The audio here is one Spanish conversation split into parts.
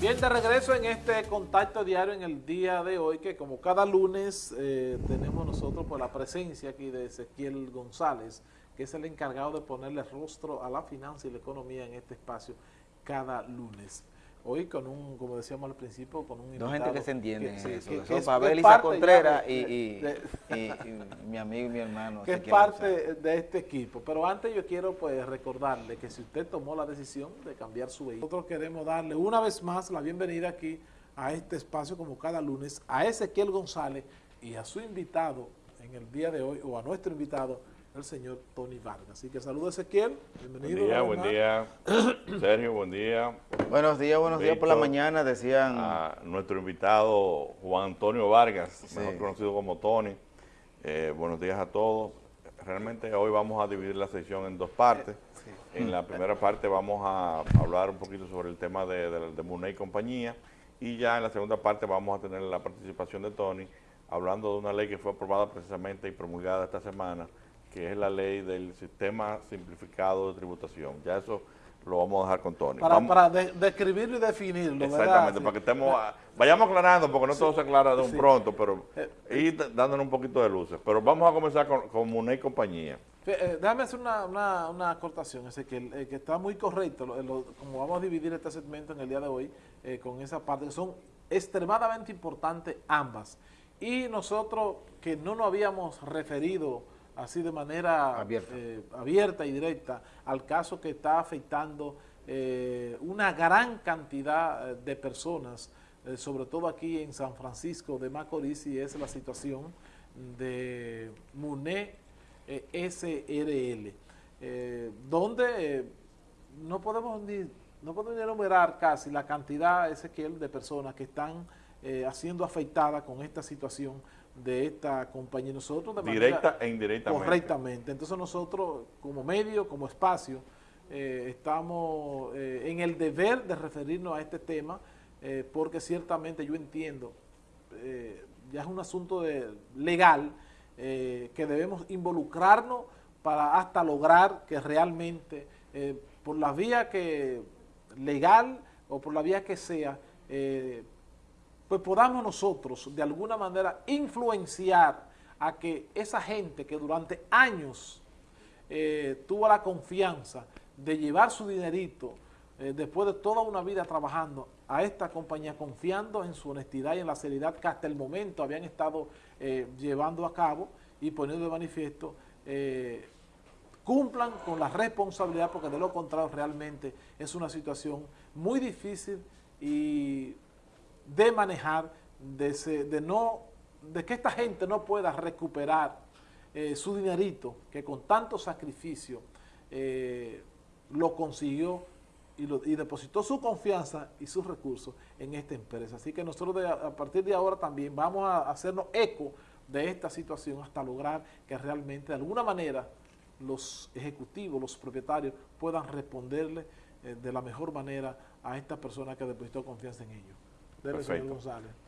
Bien, de regreso en este contacto diario en el día de hoy, que como cada lunes eh, tenemos nosotros por la presencia aquí de Ezequiel González, que es el encargado de ponerle rostro a la finanza y la economía en este espacio cada lunes. Hoy con un, como decíamos al principio, con un Dos gente que se entienden que, en eso. que, eso es, Pavel Contreras y, de, y, y, y, mi amigo y mi hermano. Que es parte de este equipo. Pero antes yo quiero pues recordarle que si usted tomó la decisión de cambiar su vehículo, nosotros queremos darle una vez más la bienvenida aquí a este espacio como cada lunes a Ezequiel González y a su invitado en el día de hoy, o a nuestro invitado, el señor Tony Vargas. Así que saludos Ezequiel, bienvenido. Buen día, buen día. Sergio, buen día. Buenos días, buenos días por la mañana, decían... A nuestro invitado Juan Antonio Vargas, sí. mejor conocido como Tony. Eh, buenos días a todos. Realmente hoy vamos a dividir la sesión en dos partes. Sí. En la primera parte vamos a hablar un poquito sobre el tema de, de, de Muney y compañía y ya en la segunda parte vamos a tener la participación de Tony hablando de una ley que fue aprobada precisamente y promulgada esta semana que es la ley del sistema simplificado de tributación. Ya eso lo vamos a dejar con Tony. Para, vamos, para de, describirlo y definirlo, Exactamente, ¿verdad? para que estemos, vayamos aclarando, porque no sí, todo se aclara de un sí. pronto, pero eh, ir dándonos un poquito de luces. Pero vamos a comenzar con, con Muné y compañía. Eh, déjame hacer una, una, una acotación, ese que, eh, que está muy correcto, lo, lo, como vamos a dividir este segmento en el día de hoy, eh, con esa parte, que son extremadamente importantes ambas. Y nosotros que no nos habíamos referido así de manera abierta, eh, abierta y directa al caso que está afectando eh, una gran cantidad de personas, eh, sobre todo aquí en San Francisco de Macorís, y es la situación de MUNE SRL, eh, donde no podemos ni no podemos ni enumerar casi la cantidad, Ezequiel, de personas que están haciendo afectadas con esta situación de esta compañía. Nosotros de Directa e indirectamente. Correctamente. Entonces nosotros como medio, como espacio, eh, estamos eh, en el deber de referirnos a este tema eh, porque ciertamente yo entiendo, ya es un asunto de, legal, que debemos involucrarnos para hasta lograr que realmente por la vía que legal o por la vía que sea, pues podamos nosotros de alguna manera influenciar a que esa gente que durante años eh, tuvo la confianza de llevar su dinerito eh, después de toda una vida trabajando a esta compañía, confiando en su honestidad y en la seriedad que hasta el momento habían estado eh, llevando a cabo y poniendo de manifiesto, cumplan con la responsabilidad porque de lo contrario realmente es una situación muy difícil y de manejar, de, se, de, no, de que esta gente no pueda recuperar eh, su dinerito, que con tanto sacrificio eh, lo consiguió y, lo, y, depositó su confianza y sus recursos en esta empresa. Así que nosotros de, a partir de ahora también vamos a hacernos eco de esta situación hasta lograr que realmente de alguna manera los ejecutivos, los propietarios puedan responderle eh, de la mejor manera a esta persona que depositó confianza en ellos. Perfecto.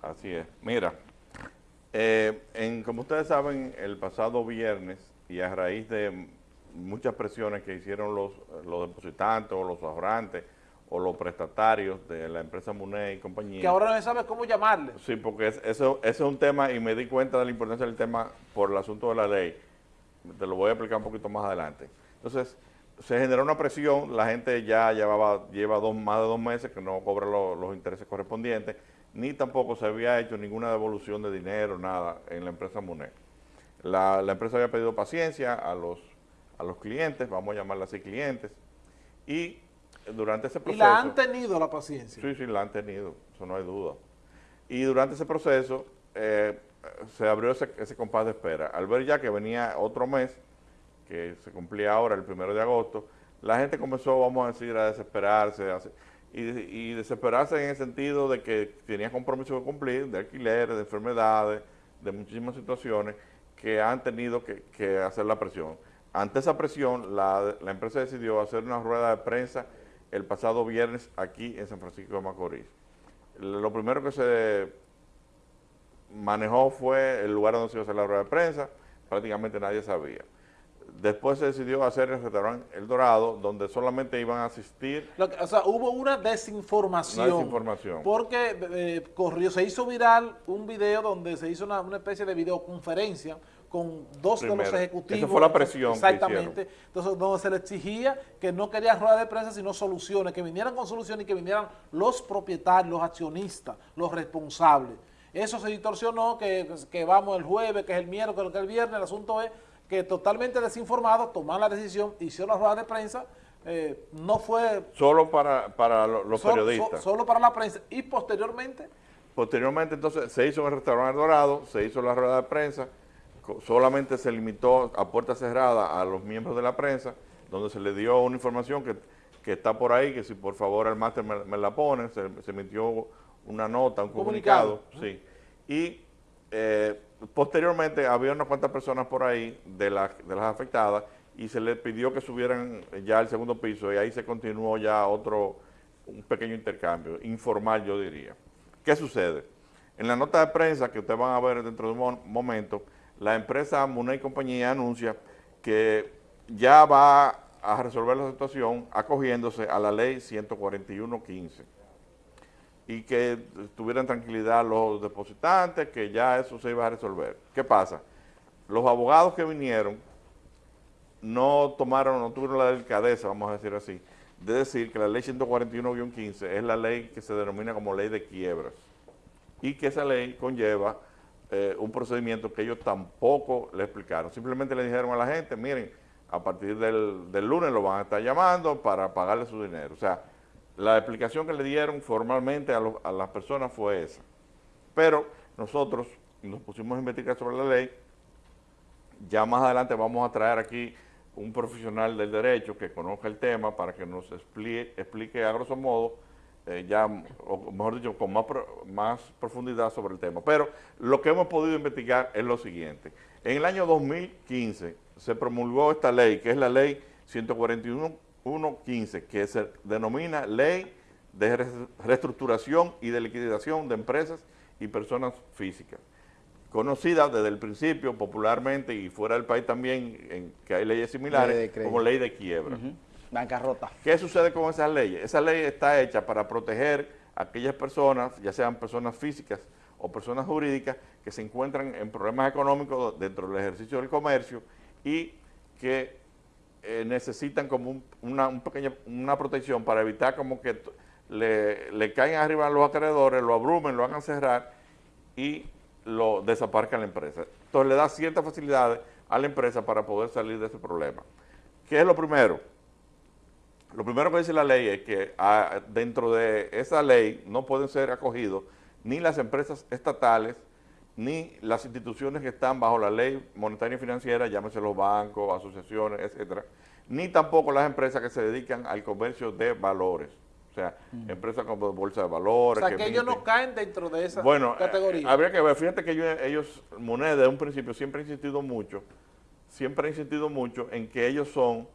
Así es. Mira, eh, en, como ustedes saben, el pasado viernes y a raíz de muchas presiones que hicieron los, los depositantes o los ahorrantes o los prestatarios de la empresa Muné y compañía. Que ahora no se sabe cómo llamarle. Sí, porque es, eso, ese es un tema y me di cuenta de la importancia del tema por el asunto de la ley. Te lo voy a explicar un poquito más adelante. Entonces, se generó una presión, la gente ya llevaba lleva dos, más de dos meses que no cobra lo, los intereses correspondientes, ni tampoco se había hecho ninguna devolución de dinero, nada, en la empresa Muné. La, la empresa había pedido paciencia a los, a los clientes, vamos a llamarla así clientes, y durante ese proceso... ¿Y la han tenido la paciencia? Sí, sí, la han tenido, eso no hay duda. Y durante ese proceso eh, se abrió ese, ese compás de espera. Al ver ya que venía otro mes, que se cumplía ahora el primero de agosto, la gente comenzó, vamos a decir, a desesperarse y, desesperarse en el sentido de que tenía compromisos que cumplir, de alquileres, de enfermedades, de muchísimas situaciones que han tenido que, hacer la presión. Ante esa presión, la, empresa decidió hacer una rueda de prensa el pasado viernes aquí en San Francisco de Macorís. Lo primero que se manejó fue el lugar donde se iba a hacer la rueda de prensa, prácticamente nadie sabía Después se decidió hacer el restaurante El Dorado, donde solamente iban a asistir Lo que- o sea, hubo una desinformación. Una desinformación. Porque eh, corrió, se hizo viral un video donde se hizo una, una especie de videoconferencia con dos de los ejecutivos. Esa fue la presión que Exactamente. Entonces, donde se le exigía que no querían rueda de prensa, sino soluciones, que vinieran con soluciones y que vinieran los propietarios, los accionistas, los responsables. Eso se distorsionó, que, que vamos el jueves, que es el miércoles, que es el viernes. El asunto es que totalmente desinformados tomaron la decisión, hicieron la rueda de prensa, eh, no fue solo para, para lo- los periodistas. so- solo para la prensa y posteriormente Posteriormente, entonces, se hizo en el restaurante Dorado, se hizo la rueda de prensa, solamente se limitó a puerta cerrada a los miembros de la prensa, donde se le dio una información que, que está por ahí, que si por favor el máster me, me la pone, se, se emitió una nota, un Comunicado. comunicado, sí. Y eh, posteriormente había unas cuantas personas por ahí de, las de las afectadas y se les pidió que subieran ya al segundo piso y ahí se continuó ya otro, un pequeño intercambio, informal yo diría. ¿Qué sucede? En la nota de prensa que ustedes van a ver dentro de un mo- momento, la empresa Munay Compañía anuncia que ya va a resolver la situación acogiéndose a la ley 141.15 y que tuvieran tranquilidad los depositantes, que ya eso se iba a resolver. ¿Qué pasa? Los abogados que vinieron no tomaron, no tuvieron la delicadeza, vamos a decir así, de decir que la ley 141-15 es la ley que se denomina como ley de quiebras y que esa ley conlleva eh, un procedimiento que ellos tampoco le explicaron. Simplemente le dijeron a la gente, miren, a partir del, del lunes lo van a estar llamando para pagarle su dinero. O sea, la explicación que le dieron formalmente a, las personas fue esa. Pero nosotros nos pusimos a investigar sobre la ley, ya más adelante vamos a traer aquí un profesional del derecho que conozca el tema para que nos explique, a grosso modo, eh, ya, o mejor dicho, con más, más profundidad sobre el tema. Pero lo que hemos podido investigar es lo siguiente. En el año 2015 se promulgó esta ley, que es la ley 141.15, que se denomina Ley de Reestructuración y de Liquidación de Empresas y Personas Físicas conocida desde el principio popularmente y fuera del país también, en que hay leyes Ley similares, como ley de quiebra. Bancarrota. ¿Qué sucede con esas leyes? Esa ley está hecha para proteger a aquellas personas, ya sean personas físicas o personas jurídicas, que se encuentran en problemas económicos dentro del ejercicio del comercio y que eh, necesitan como un- una, un pequeña- una protección para evitar como que le, le caigan arriba a los acreedores, lo abrumen, lo hagan cerrar y lo desaparezcan la empresa. Entonces le da ciertas facilidades a la empresa para poder salir de ese problema. ¿Qué es lo primero? Lo primero que dice la ley es que ah, dentro de esa ley no pueden ser acogidos ni las empresas estatales ni las instituciones que están bajo la ley monetaria y financiera, llámese los bancos, asociaciones, etcétera, ni tampoco las empresas que se dedican al comercio de valores. O sea, empresas como bolsa de o valores. sea que ellos no caen dentro de esa bueno, categoría eh, habría que ver, fíjate que ellos, ellos, Moneda, desde un principio, siempre han insistido mucho, siempre han insistido mucho en que ellos son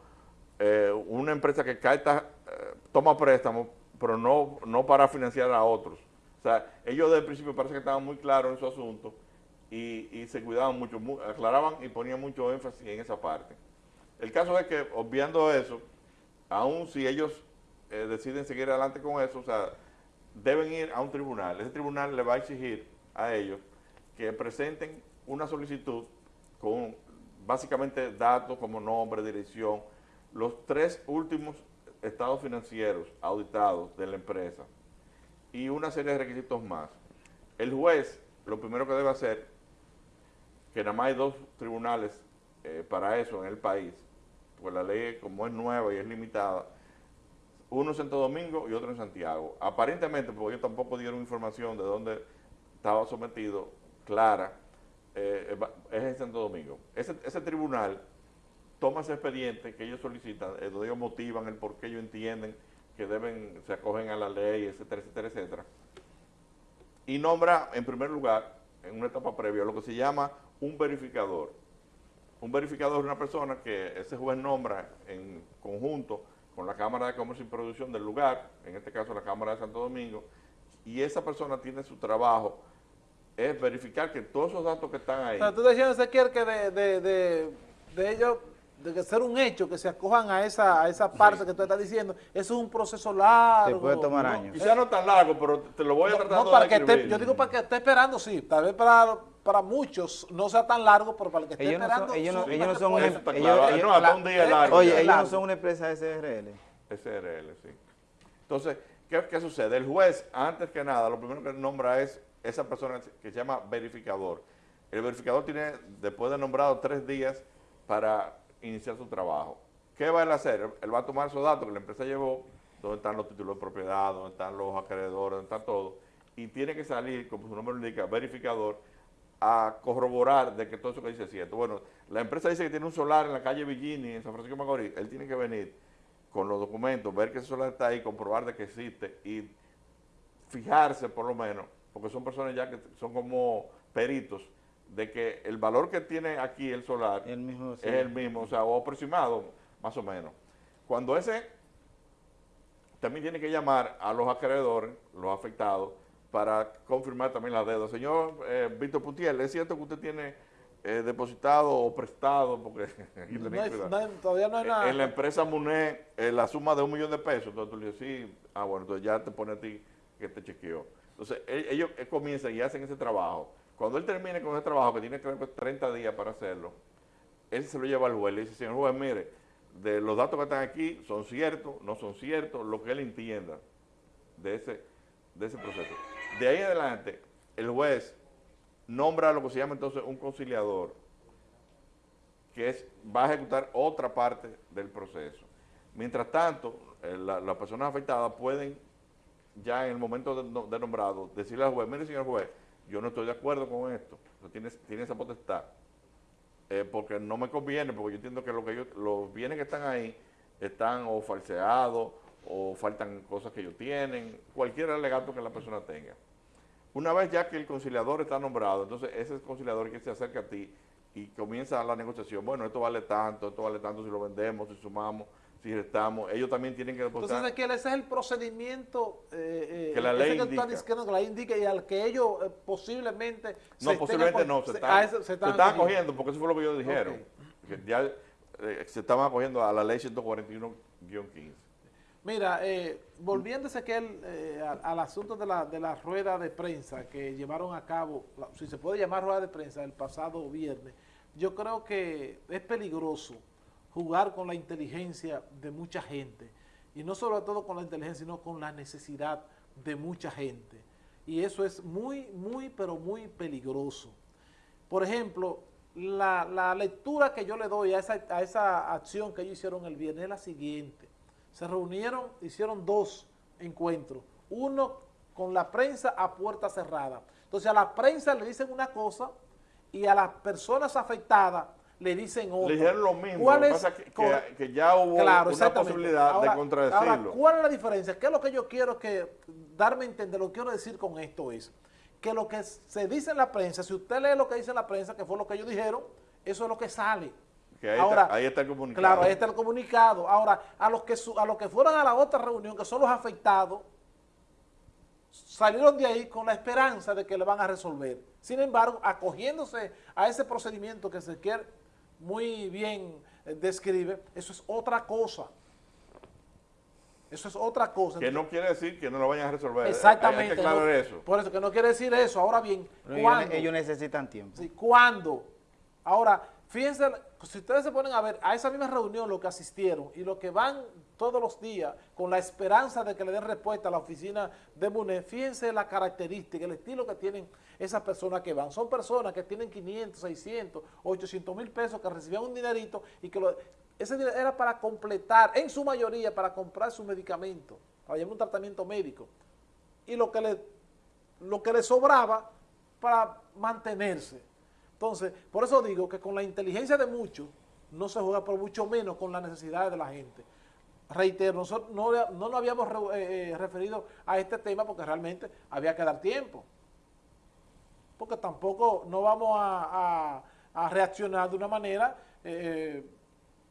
eh, una empresa que capta, eh, toma préstamos, pero no, no para financiar a otros. O sea, ellos desde el principio parece que estaban muy claros en su asunto y, y se cuidaban mucho, mu- aclaraban y ponían mucho énfasis en esa parte. El caso es que, obviando eso, aún si ellos eh, deciden seguir adelante con eso, o sea, deben ir a un tribunal. Ese tribunal le va a exigir a ellos que presenten una solicitud con básicamente datos como nombre, dirección, los tres últimos estados financieros auditados de la empresa y una serie de requisitos más. El juez lo primero que debe hacer, que nada más hay dos tribunales eh, para eso en el país, pues la ley como es nueva y es limitada, uno en Santo Domingo y otro en Santiago. Aparentemente, porque ellos tampoco dieron información de dónde estaba sometido, clara, eh, es en Santo Domingo. Ese, ese tribunal toma ese expediente que ellos solicitan, eh, donde ellos motivan el por qué ellos entienden que deben, se acogen a la ley, etcétera, etcétera, etcétera. Y nombra, en primer lugar, en una etapa previa, lo que se llama un verificador. Un verificador es una persona que ese juez nombra en conjunto con la Cámara de Comercio y Producción del lugar, en este caso la Cámara de Santo Domingo, y esa persona tiene su trabajo, es verificar que todos esos datos que están ahí, O sea, tú decías, que de, de, de ellos de que ser un hecho, que se acojan a esa, a esa parte que tú estás diciendo, eso es un proceso largo. Se puede tomar ¿no? años. Quizá no tan largo, pero te lo voy a No, tratar no, de para que esté, yo digo para que esté esperando, sí, tal vez para, para muchos no sea tan largo, pero para el que esté Ellos no esperando... son- ellos no- ellos no son que un pueda. Eso está ellos- claro. ellos- no, hasta la- un día largo. Oye, ellos no son una empresa SRL. SRL, sí. Entonces, ¿qué, qué sucede? El juez, antes que nada, lo primero que nombra es esa persona que se llama verificador. El verificador tiene, después de nombrado, tres días para iniciar su trabajo. ¿Qué va él a hacer? Él va a tomar esos datos que la empresa llevó, donde están los títulos de propiedad, donde están los acreedores, donde está todo, y tiene que salir, como su nombre lo indica, verificador, a corroborar de que todo eso que dice es cierto. Bueno, la empresa dice que tiene un solar en la calle Villini, en San Francisco de Macorís. Él tiene que venir con los documentos, ver que ese solar está ahí, comprobar de que existe y fijarse por lo menos, porque son personas ya que son como peritos, de que el valor que tiene aquí el solar El mismo, sí. es el mismo, o sea, o aproximado, más o menos. Cuando ese también tiene que llamar a los acreedores, los afectados, para confirmar también la deuda. Señor eh, Víctor Putiel, ¿es cierto que usted tiene eh, depositado o prestado? Porque aquí No tenéis hay- cuidado. no hay- todavía no hay nada. En la empresa MUNE, eh, la suma de un millón de pesos, entonces tú le dices, sí, ah, bueno, entonces ya te pone a ti que te chequeó. Entonces, e- ellos eh, comienzan y hacen ese trabajo. Cuando él termine con ese trabajo, que tiene creo que 30 días para hacerlo, él se lo lleva al juez, le dice, señor juez, mire, de los datos que están aquí, son ciertos, no son ciertos, lo que él entienda de ese, de ese proceso. De ahí adelante, el juez nombra lo que se llama entonces un conciliador, que es, va a ejecutar otra parte del proceso. Mientras tanto, eh, la- las personas afectadas pueden, ya en el momento de nombrado, decirle al juez, mire señor juez, yo no estoy de acuerdo con esto, Usted tiene, tiene esa potestad, eh, porque no me conviene, porque yo entiendo que lo que ellos- los bienes que están ahí están o falseados, o faltan cosas que ellos tienen, cualquier alegato que la persona tenga. Una vez ya que el conciliador está nombrado, entonces ese conciliador que se acerca a ti y comienza la negociación, bueno, esto vale tanto, esto vale tanto si lo vendemos, si sumamos, si restamos, ellos también tienen que depositar. Entonces, Ezequiel, ese es el procedimiento eh, eh, Que la ley que indica. diciendo que la ley indica y al que ellos eh, posiblemente no, estén posiblemente no, se se- están, a eso se se están están acogiendo, porque eso fue lo que ellos dijeron, que ya eh, se estaban acogiendo a la ley 141-15. Mira, eh, volviendo Ezequiel eh, al, al asunto de la, de la rueda de prensa que llevaron a cabo, si se puede llamar rueda de prensa, el pasado viernes, yo creo que es peligroso jugar con la inteligencia de mucha gente. Y no sobre todo con la inteligencia, sino con la necesidad de mucha gente. Y eso es muy, muy, pero muy peligroso. Por ejemplo, la, la lectura que yo le doy a esa, a esa acción que ellos hicieron el viernes es la siguiente. Se reunieron, hicieron dos encuentros. Uno con la prensa a puerta cerrada. Entonces a la prensa le dicen una cosa y a las personas afectadas le dicen otra. Le dijeron lo mismo, ¿Cuál es que, que- que ya hubo Claro, una posibilidad Ahora- de contradecirlo. Ahora, ¿cuál es la diferencia? ¿Qué es lo que yo quiero que darme a entender? Lo que quiero decir con esto es que lo que se dice en la prensa, si usted lee lo que dice en la prensa, que fue lo que ellos dijeron, eso es lo que sale. Que ahí, Ahora, está, ahí está el comunicado. Claro, ahí está el comunicado. Ahora, a los que su- a los que fueron a la otra reunión, que son los afectados, salieron de ahí con la esperanza de que le van a resolver. Sin embargo, acogiéndose a ese procedimiento que se quiere muy bien eh, describe, eso es otra cosa. Eso es otra cosa. Que no quiere decir que no lo vayan a resolver. Hay- Exactamente. Hay que aclarar no- eso. Por eso, que no quiere decir eso. Ahora bien, ¿cuándo? ellos necesitan tiempo. Sí, ¿Cuándo? Ahora, fíjense, si ustedes se ponen a ver a esa misma reunión lo que asistieron y lo que van todos los días con la esperanza de que le den respuesta a la oficina de MUNE, fíjense la característica, el estilo que tienen esas personas que van. Son personas que tienen 500, 600, 800 mil pesos, que recibían un dinerito y que lo- ese dinero era para completar, en su mayoría, para comprar su medicamento, para llevar un tratamiento médico. Y lo que le sobraba para mantenerse. Entonces, por eso digo que con la inteligencia de muchos no se juega, por mucho menos con las necesidades de la gente. Reitero, nosotros no, no nos habíamos re- eh, eh, referido a este tema porque realmente había que dar tiempo. Porque tampoco no vamos a, a- a reaccionar de una manera, eh,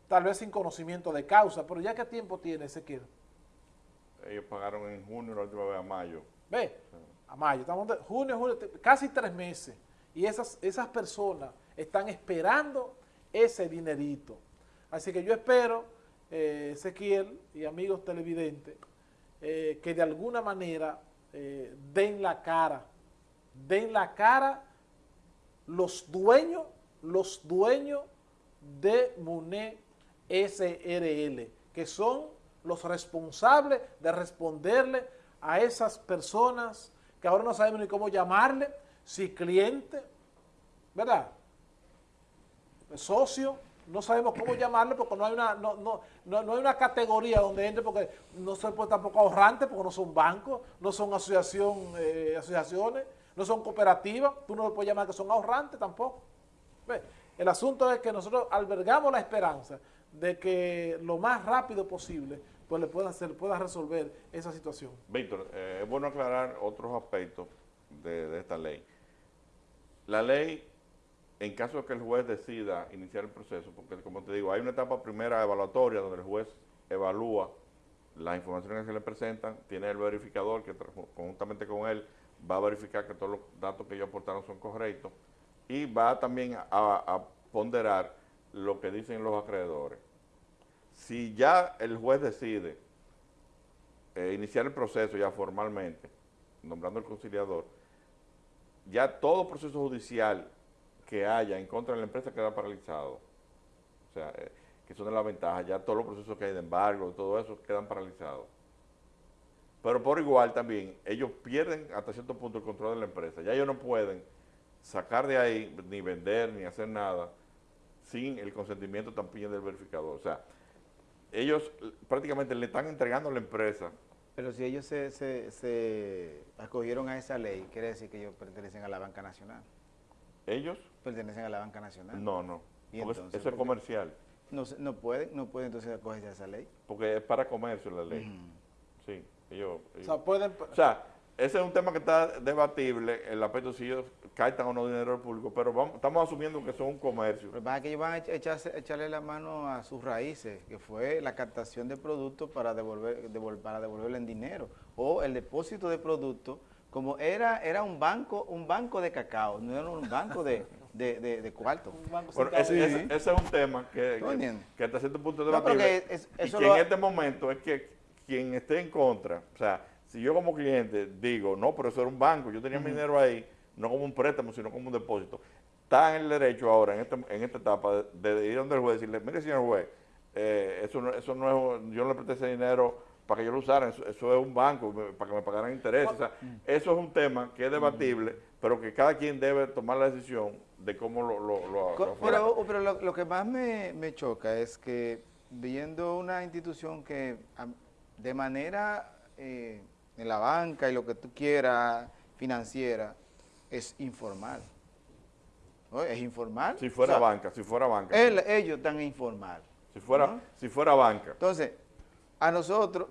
tal vez sin conocimiento de causa, pero ya qué tiempo tiene Ezequiel. Ellos pagaron en junio, la última vez a mayo. Ve, a mayo, estamos de junio, julio, casi tres meses. Y esas, esas personas están esperando ese dinerito. Así que yo espero, eh, Ezequiel y amigos televidentes, eh, que de alguna manera eh, den la cara, den la cara los dueños, los dueños de MUNE SRL, que son los responsables de responderle a esas personas que ahora no sabemos ni cómo llamarle, si cliente, ¿verdad? Socio, no sabemos cómo llamarle porque no hay una no, no, no, hay una categoría donde entre porque no se puede tampoco ahorrante porque no son bancos, no son asociación, eh, asociaciones, no son cooperativas, tú no le puedes llamar que son ahorrantes tampoco. El asunto es que nosotros albergamos la esperanza de que lo más rápido posible pues le pueda, hacer, pueda resolver esa situación. Víctor, eh, es bueno aclarar otros aspectos de esta ley. La ley en caso de que el juez decida iniciar el proceso, porque como te digo, hay una etapa primera evaluatoria donde el juez evalúa las informaciones que le presentan, tiene el verificador que conjuntamente con él va a verificar que todos los datos que ellos aportaron son correctos y va también a, ponderar lo que dicen los acreedores. Si ya el juez decide eh, iniciar el proceso ya formalmente, nombrando el conciliador, ya todo proceso judicial que haya en contra de la empresa queda paralizado. O sea, eh, que son de la ventaja, ya todos los procesos que hay de embargo, todo eso quedan paralizados. Pero por igual también, ellos pierden hasta cierto punto el control de la empresa. Ya ellos no pueden sacar de ahí, ni vender, ni hacer nada, sin el consentimiento también del verificador. O sea, ellos prácticamente le están entregando a la empresa. Pero si ellos se, se, se acogieron a esa ley, quiere decir que ellos pertenecen a la banca nacional. ¿Ellos? Pertenecen a la banca nacional. No, no. eso es comercial. No, no puede, no puede entonces acogerse a esa ley. Porque es para comercio la ley. Sí, ellos, O sea, pueden... O sea, ese es un tema que está debatible, el aspecto si ellos captan o no dinero público, pero vamos, estamos asumiendo que son un comercio. Lo que que ellos van a echarle la mano a sus raíces, que fue la captación de productos para, devolver, para devolverle en dinero, o el depósito de productos como era, era un banco, un banco de cacao, no era un banco de, de, de, cuarto. ese, es un tema que, que, hasta cierto punto de debatible. y que en este momento es que quien esté en contra, o sea, si yo como cliente digo, no, pero eso era un banco, yo tenía mi dinero ahí, no como un préstamo, sino como un depósito, está en el derecho ahora, en, este, en esta etapa, de, ir donde el juez y decirle, mire señor juez, eh, eso, no, eso no es, yo no le presté ese dinero para que yo lo usara, eso, es un banco, para que me pagaran intereses. O sea, eso es un tema que es debatible, pero que cada quien debe tomar la decisión de cómo lo, lo, Pero, pero lo, que más me, choca es que viendo una institución que de manera eh, en la banca y lo que tú quieras, financiera, es informal. Es informal. Si fuera banca, si fuera banca. Ellos están informal. Si fuera, si fuera banca. Entonces, a nosotros,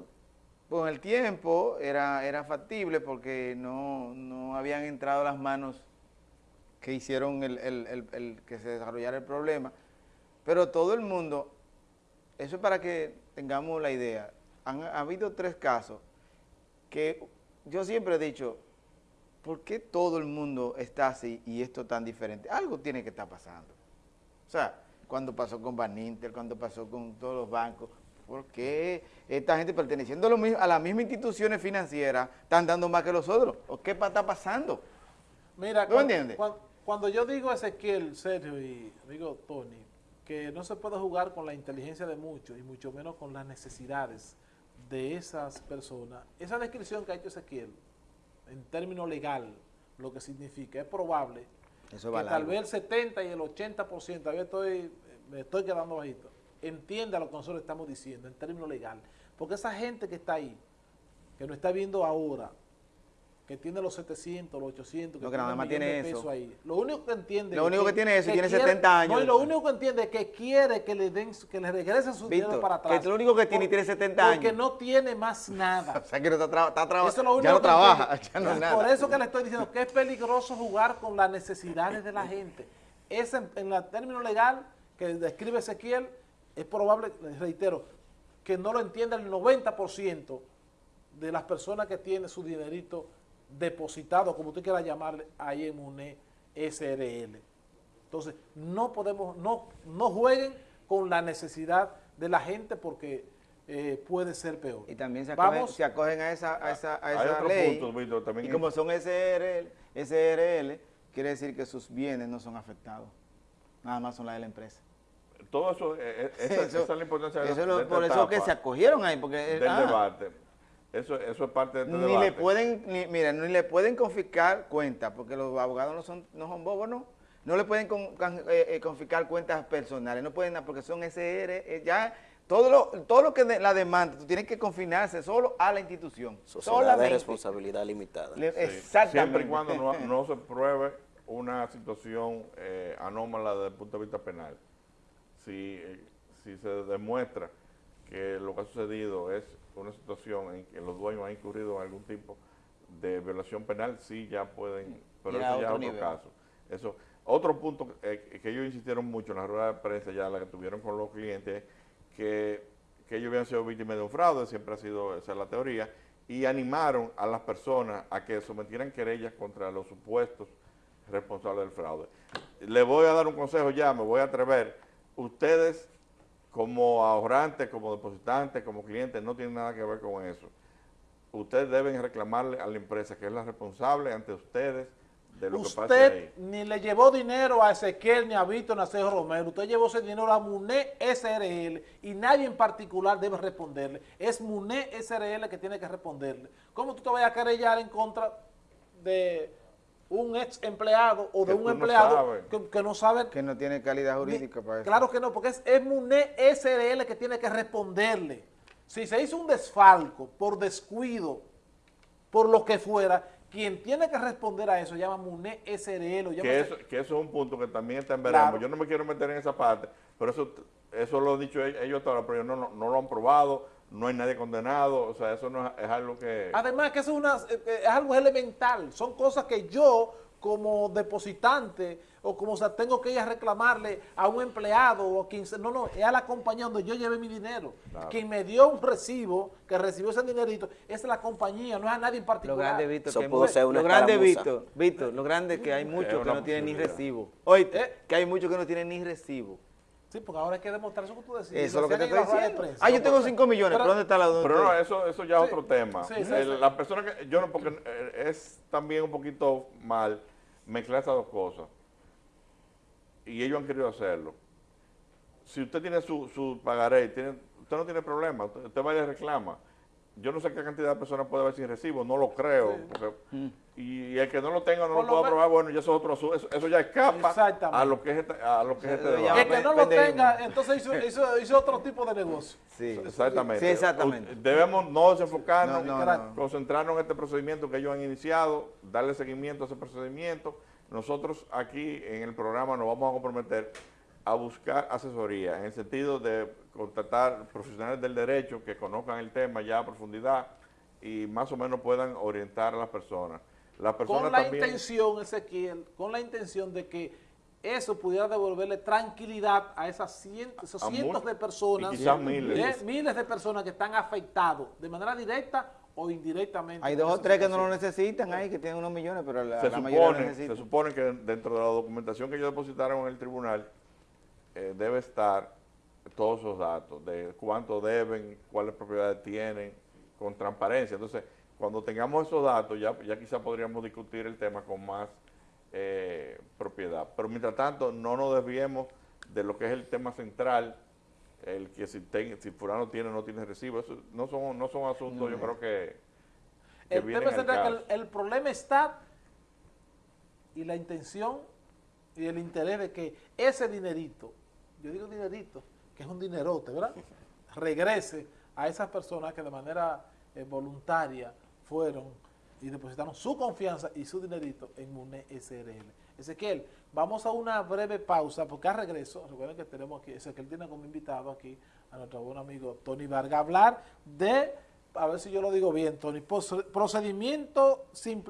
con el tiempo, era, era factible porque no, habían entrado las manos que hicieron el, que se desarrollara el problema. Pero todo el mundo, eso es para que tengamos la idea, han ha habido tres casos que yo siempre he dicho, ¿por qué todo el mundo está así y esto tan diferente? Algo tiene que estar pasando. O sea, cuando pasó con Baninter, cuando pasó con todos los bancos, ¿Por qué esta gente perteneciendo a, las mismas instituciones financieras están dando más que los otros? ¿O qué está pasando? Mira, cuando, entiendes? Cuando, yo digo Ezequiel, Sergio y digo Tony, que no se puede jugar con la inteligencia de muchos y mucho menos con las necesidades de esas personas, esa descripción que ha hecho Ezequiel, en términos legal, lo que significa, es probable que tal vez el 70 y el 80%, a estoy, me estoy quedando bajito, entienda lo que nosotros estamos diciendo en términos legales. Porque esa gente que está ahí, que nos está viendo ahora, que tiene los 700, los 800, que, no, que nada más tiene eso. ahí. Lo único que entiende... Lo único que, tiene eso, tiene 70 años. No, y lo único que entiende es que quiere que le den, que le regresen su dinero para atrás. Que es lo único que tiene y tiene 70 años. Porque no tiene más nada. o sea, que no está, trabajando. Ya no trabaja, ya no nada. Por eso que le estoy diciendo que es peligroso jugar con las necesidades de la gente. Es en, en el término legal que describe Ezequiel, es probable, reitero, que no lo entienda el 90% de las personas que tienen su dinerito depositado, como usted quiera llamarle, ahí en SRL. Entonces, no podemos, no, no jueguen con la necesidad de la gente porque eh, puede ser peor. Y también se acogen, Vamos, se acogen a esa, a esa, a Hay esa otro ley. punto, Víctor, también y es- como son SRL, SRL, quiere decir que sus bienes no son afectados. Nada más son las de la empresa. Todo eso, eh, eh, esa, Eso- esa es la importancia de, eso es de esta por eso que se acogieron ahí, porque... del ah, debate. Eso, eso es parte de este Ni debate. le pueden, ni, mira, ni le pueden confiscar cuentas, porque los abogados no son, no son bobos, ¿no? No le pueden con- eh, eh, confiscar cuentas personales, no pueden, porque son SR, eh, ya, todo lo, todo lo que de- la demanda, tú tienes que confinarse solo a la institución. Sociedad de solamente. responsabilidad limitada. Le- Sí, Exactamente. Siempre y cuando no, no se pruebe una situación eh, anómala desde el punto de vista penal. Si, eh, si se demuestra que lo que ha sucedido es una situación en que los dueños han incurrido en algún tipo de violación penal, sí ya pueden, pero eso ya es otro nivel. caso. Eso, otro punto eh, que ellos insistieron mucho en la rueda de prensa ya, la que tuvieron con los clientes, que, que ellos habían sido víctimas de un fraude, siempre ha sido esa la teoría, y animaron a las personas a que sometieran querellas contra los supuestos responsables del fraude. Le voy a dar un consejo ya, me voy a atrever. Ustedes, como ahorrantes, como depositantes, como clientes, no tienen nada que ver con eso. Ustedes deben reclamarle a la empresa que es la responsable ante ustedes de lo que usted ahí. ni le llevó dinero a Ezequiel, ni a Víctor, ni a Sergio Romero. Usted llevó ese dinero a MUNE SRL y nadie en particular debe responderle. Es MUNE SRL que tiene que responderle. ¿Cómo tú te vas a querellar en contra de un ex empleado o de Que un no empleado que, que no sabe Que no tiene calidad Ni- jurídica para eso. Claro que no, porque es, es MUNE SRL que tiene que responderle. Si se hizo un desfalco por descuido, por lo que fuera, quien tiene que responder a eso llama MUNE SRL. o que eso, que eso es un punto que también está en veremos. Claro. Yo no me quiero meter en esa parte, pero eso, eso lo han dicho ellos, ellos hasta ahora, pero ellos no, no, no lo han probado, no hay nadie condenado, o sea, eso no es, es algo que... Además que eso es, una, eh, eh, es algo elemental, son cosas que yo como depositante o como o sea, tengo que ir a reclamarle a un empleado o a quien no, no, es a la compañía donde yo llevé mi dinero. Claro. Quien me dio un recibo, que recibió ese dinerito, es la compañía, no es a nadie en Lo particular. grande, Víctor, Eso que pudo ser una lo grande. Víctor, Víctor, lo grande es que hay muchos que no tienen ni recibo. Oíste, ¿Eh? que hay muchos que no tienen ni recibo. Sí, porque ahora hay que demostrar eso que tú decías. Eso es lo que te estoy diciendo. prensa. Ah, yo tengo pero- 5 millones, pero- pero ¿dónde está la Pero no, eso, eso ya es Sí, otro tema. sí, sí, Eh, sí. La persona que, yo no, porque eh, es también un poquito mal mezclar esas dos cosas. Y ellos han querido hacerlo. Si usted tiene su, su pagaré, tiene, usted no tiene problema, usted, usted va y le reclama. Yo no sé qué cantidad de personas puede haber sin recibo, no lo creo. porque- y el que no lo tenga, no Por lo lo pueda probar, bueno, ya eso es otro asunto. Eso, eso ya escapa a lo que es este, a lo que es este debate. El que no lo tenga, entonces hizo, hizo, hizo otro tipo de negocio. Sí. Exactamente. Sí, exactamente. Debemos no desenfocarnos, No, no, no. concentrarnos en este procedimiento que ellos han iniciado, darle seguimiento a ese procedimiento. Nosotros aquí en el programa nos vamos a comprometer a buscar asesoría en el sentido de contratar profesionales del derecho que conozcan el tema ya a profundidad y más o menos puedan orientar a las personas. Las personas Con la también, intención, Ezequiel, con la intención de que eso pudiera devolverle tranquilidad a esas cientos, esos A cientos mu- de personas, y quizás miles. eh, miles de personas que están afectados de manera directa o indirectamente. Hay dos o tres que no lo necesitan ahí, que tienen unos millones, pero la, se la mayoría lo supone, se necesitan. supone que dentro de la documentación que ellos depositaron en el tribunal eh, debe estar todos esos datos de cuánto deben, cuáles propiedades tienen, con transparencia. Entonces, cuando tengamos esos datos, ya, ya quizá podríamos discutir el tema con más eh, propiedad. Pero mientras tanto, no nos desviemos de lo que es el tema central, el que si, ten- si fulano tiene o no tiene recibo. Eso no son, no son asuntos, yo creo que, que El tema al es que caso. el, el problema está y la intención y el interés de que ese dinerito, yo digo dinerito, que es un dinerote, ¿verdad? Regrese a esas personas que de manera eh, voluntaria fueron y depositaron su confianza y su dinerito en MUNE SRL. Ezequiel, vamos a una breve pausa porque a regreso, recuerden que tenemos aquí, Ezequiel tiene como invitado aquí a nuestro buen amigo Tony Vargas, hablar de, a ver si yo lo digo bien, Tony, procedimiento simplificado.